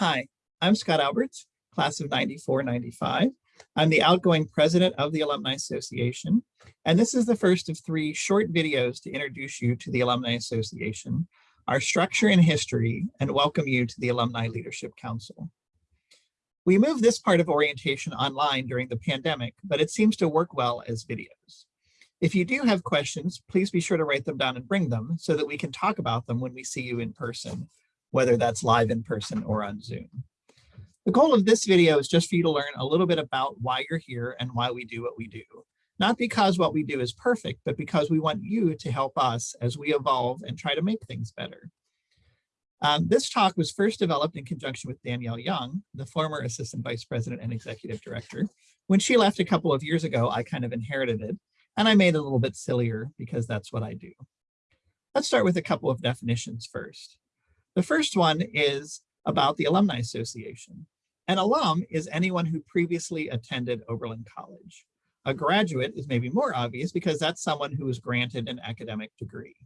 Hi, I'm Scott Alberts, class of 94-95. I'm the outgoing president of the Alumni Association, and this is the first of three short videos to introduce you to the Alumni Association, our structure and history, and welcome you to the Alumni Leadership Council. We moved this part of orientation online during the pandemic, but it seems to work well as videos. If you do have questions, please be sure to write them down and bring them so that we can talk about them when we see you in person whether that's live in person or on Zoom. The goal of this video is just for you to learn a little bit about why you're here and why we do what we do. Not because what we do is perfect, but because we want you to help us as we evolve and try to make things better. Um, this talk was first developed in conjunction with Danielle Young, the former Assistant Vice President and Executive Director. When she left a couple of years ago, I kind of inherited it, and I made it a little bit sillier because that's what I do. Let's start with a couple of definitions first. The first one is about the Alumni Association. An alum is anyone who previously attended Oberlin College. A graduate is maybe more obvious because that's someone who was granted an academic degree.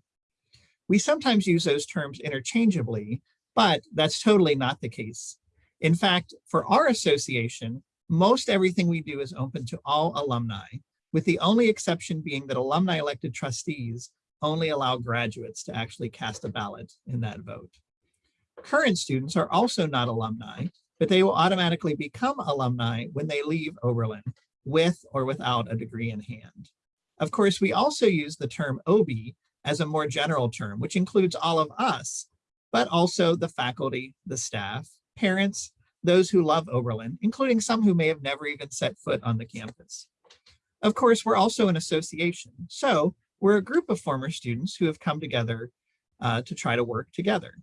We sometimes use those terms interchangeably, but that's totally not the case. In fact, for our association, most everything we do is open to all alumni, with the only exception being that alumni elected trustees only allow graduates to actually cast a ballot in that vote. Current students are also not alumni, but they will automatically become alumni when they leave Oberlin with or without a degree in hand. Of course, we also use the term Obie as a more general term, which includes all of us, but also the faculty, the staff, parents, those who love Oberlin, including some who may have never even set foot on the campus. Of course, we're also an association. So we're a group of former students who have come together uh, to try to work together.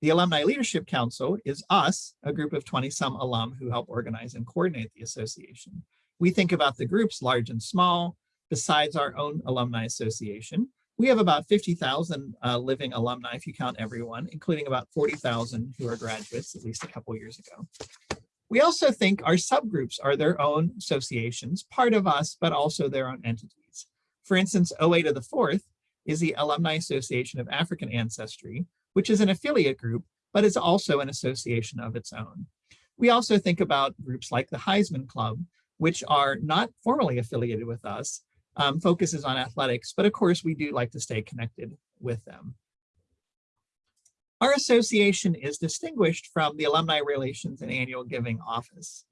The Alumni Leadership Council is us, a group of 20 some alum who help organize and coordinate the association. We think about the groups large and small, besides our own alumni association. We have about 50,000 uh, living alumni if you count everyone, including about 40,000 who are graduates at least a couple years ago. We also think our subgroups are their own associations, part of us, but also their own entities. For instance, OA to the fourth is the Alumni Association of African Ancestry, which is an affiliate group, but is also an association of its own. We also think about groups like the Heisman Club, which are not formally affiliated with us, um, focuses on athletics, but of course we do like to stay connected with them. Our association is distinguished from the Alumni Relations and Annual Giving Office.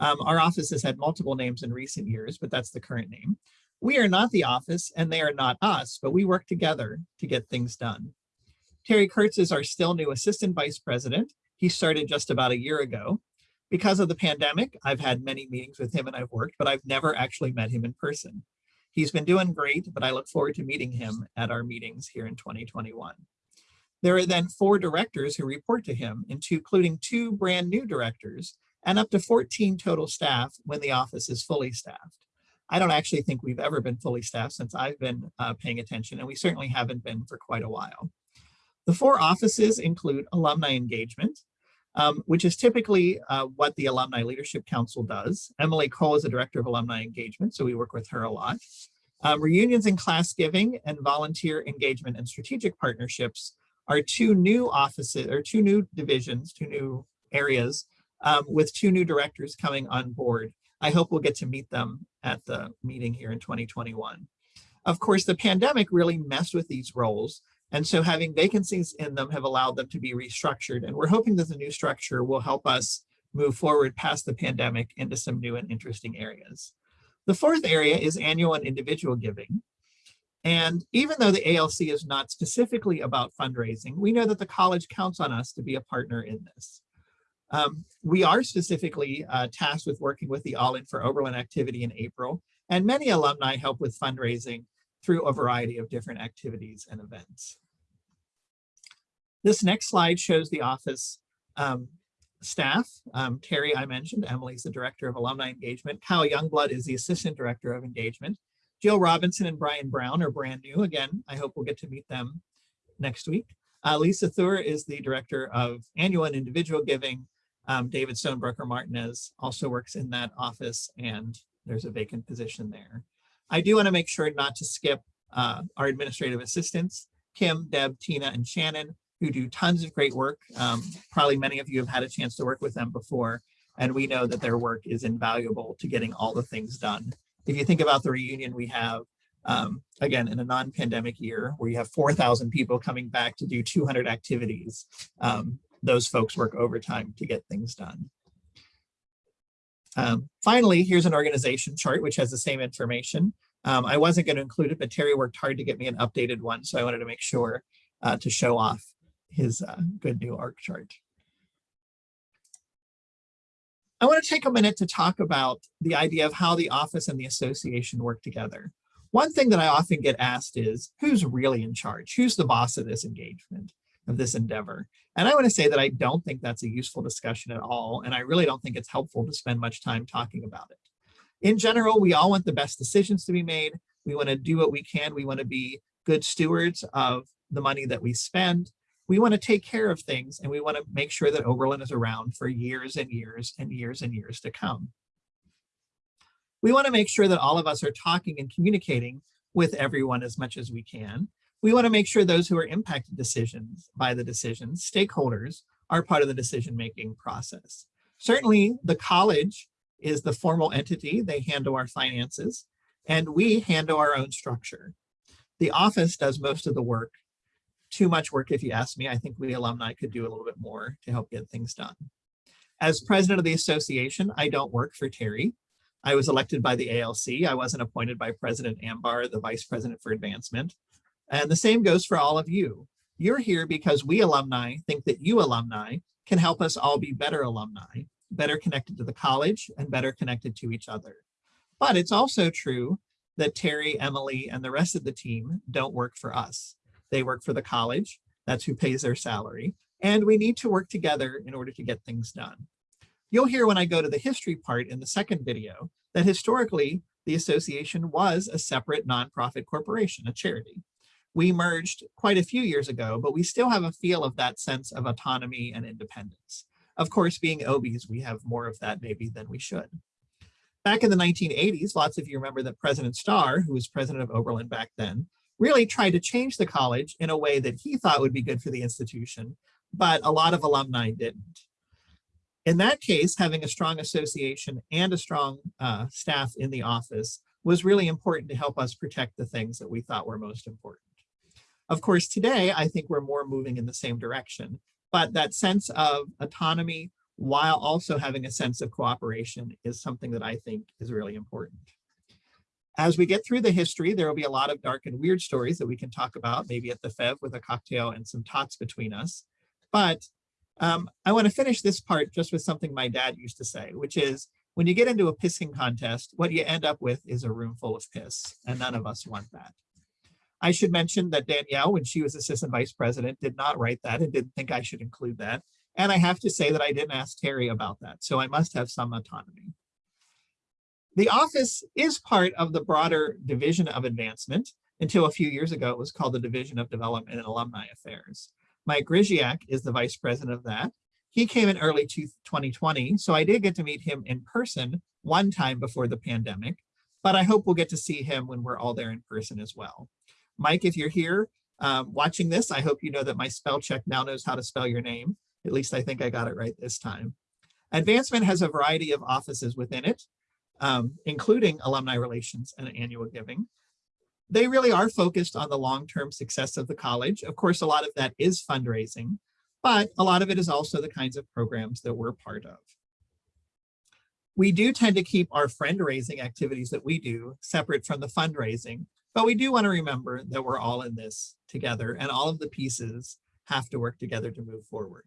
Um, our office has had multiple names in recent years, but that's the current name. We are not the office and they are not us, but we work together to get things done. Terry Kurtz is our still new assistant vice president. He started just about a year ago. Because of the pandemic, I've had many meetings with him and I've worked, but I've never actually met him in person. He's been doing great, but I look forward to meeting him at our meetings here in 2021. There are then four directors who report to him, including two brand new directors and up to 14 total staff when the office is fully staffed. I don't actually think we've ever been fully staffed since I've been uh, paying attention, and we certainly haven't been for quite a while. The four offices include alumni engagement, um, which is typically uh, what the Alumni Leadership Council does. Emily Cole is the Director of Alumni Engagement, so we work with her a lot. Um, reunions and class giving and volunteer engagement and strategic partnerships are two new offices or two new divisions, two new areas um, with two new directors coming on board. I hope we'll get to meet them at the meeting here in 2021. Of course, the pandemic really messed with these roles and so having vacancies in them have allowed them to be restructured. And we're hoping that the new structure will help us move forward past the pandemic into some new and interesting areas. The fourth area is annual and individual giving. And even though the ALC is not specifically about fundraising, we know that the college counts on us to be a partner in this. Um, we are specifically uh, tasked with working with the All In for Oberlin activity in April, and many alumni help with fundraising through a variety of different activities and events. This next slide shows the office um, staff. Um, Terry, I mentioned, Emily's the Director of Alumni Engagement. Kyle Youngblood is the Assistant Director of Engagement. Jill Robinson and Brian Brown are brand new. Again, I hope we'll get to meet them next week. Uh, Lisa Thur is the Director of Annual and Individual Giving. Um, David Stonebroker Martinez also works in that office and there's a vacant position there. I do want to make sure not to skip uh, our administrative assistants, Kim, Deb, Tina, and Shannon, who do tons of great work. Um, probably many of you have had a chance to work with them before, and we know that their work is invaluable to getting all the things done. If you think about the reunion we have, um, again, in a non-pandemic year where you have 4,000 people coming back to do 200 activities, um, those folks work overtime to get things done. Um, finally, here's an organization chart, which has the same information. Um, I wasn't going to include it, but Terry worked hard to get me an updated one, so I wanted to make sure uh, to show off his uh, good new org chart. I want to take a minute to talk about the idea of how the office and the association work together. One thing that I often get asked is, who's really in charge? Who's the boss of this engagement, of this endeavor? And I want to say that I don't think that's a useful discussion at all. And I really don't think it's helpful to spend much time talking about it. In general, we all want the best decisions to be made. We want to do what we can. We want to be good stewards of the money that we spend. We want to take care of things and we want to make sure that Oberlin is around for years and years and years and years to come. We want to make sure that all of us are talking and communicating with everyone as much as we can. We want to make sure those who are impacted decisions by the decisions, stakeholders, are part of the decision-making process. Certainly, the college is the formal entity. They handle our finances, and we handle our own structure. The office does most of the work. Too much work, if you ask me. I think we alumni could do a little bit more to help get things done. As president of the association, I don't work for Terry. I was elected by the ALC. I wasn't appointed by President Ambar, the vice president for advancement. And the same goes for all of you. You're here because we alumni think that you alumni can help us all be better alumni, better connected to the college and better connected to each other. But it's also true that Terry, Emily, and the rest of the team don't work for us. They work for the college. That's who pays their salary. And we need to work together in order to get things done. You'll hear when I go to the history part in the second video that historically the association was a separate nonprofit corporation, a charity. We merged quite a few years ago, but we still have a feel of that sense of autonomy and independence. Of course, being Obies, we have more of that maybe than we should. Back in the 1980s, lots of you remember that President Starr, who was president of Oberlin back then, really tried to change the college in a way that he thought would be good for the institution, but a lot of alumni didn't. In that case, having a strong association and a strong uh, staff in the office was really important to help us protect the things that we thought were most important. Of course, today, I think we're more moving in the same direction, but that sense of autonomy while also having a sense of cooperation is something that I think is really important. As we get through the history, there will be a lot of dark and weird stories that we can talk about, maybe at the Feve with a cocktail and some tots between us. But um, I want to finish this part just with something my dad used to say, which is when you get into a pissing contest, what you end up with is a room full of piss, and none of us want that. I should mention that Danielle, when she was assistant vice president, did not write that and didn't think I should include that. And I have to say that I didn't ask Terry about that, so I must have some autonomy. The office is part of the broader division of advancement. Until a few years ago, it was called the Division of Development and Alumni Affairs. Mike Griziak is the vice president of that. He came in early 2020, so I did get to meet him in person one time before the pandemic, but I hope we'll get to see him when we're all there in person as well. Mike, if you're here um, watching this, I hope you know that my spell check now knows how to spell your name. At least I think I got it right this time. Advancement has a variety of offices within it, um, including alumni relations and annual giving they really are focused on the long-term success of the college. Of course, a lot of that is fundraising, but a lot of it is also the kinds of programs that we're part of. We do tend to keep our friend-raising activities that we do separate from the fundraising, but we do want to remember that we're all in this together and all of the pieces have to work together to move forward.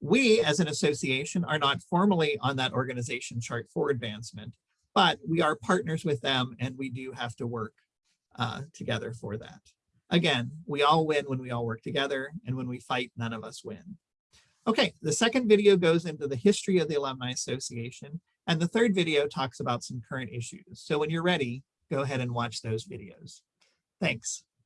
We, as an association, are not formally on that organization chart for advancement, but we are partners with them and we do have to work uh, together for that. Again, we all win when we all work together, and when we fight, none of us win. Okay, the second video goes into the history of the Alumni Association, and the third video talks about some current issues. So when you're ready, go ahead and watch those videos. Thanks.